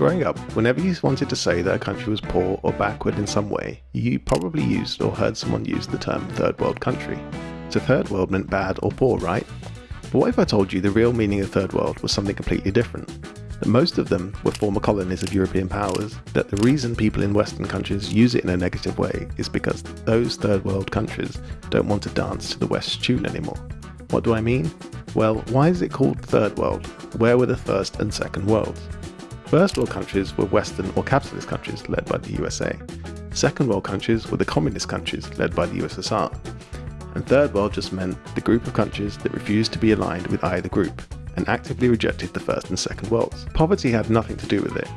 Growing up, whenever you wanted to say that a country was poor or backward in some way, you probably used or heard someone use the term third world country. So third world meant bad or poor, right? But what if I told you the real meaning of third world was something completely different? That most of them were former colonies of European powers, that the reason people in Western countries use it in a negative way is because those third world countries don't want to dance to the West's tune anymore. What do I mean? Well, why is it called third world? Where were the first and second worlds? First world countries were Western or capitalist countries led by the USA. Second world countries were the communist countries led by the USSR. And third world just meant the group of countries that refused to be aligned with either group and actively rejected the first and second worlds. Poverty had nothing to do with it.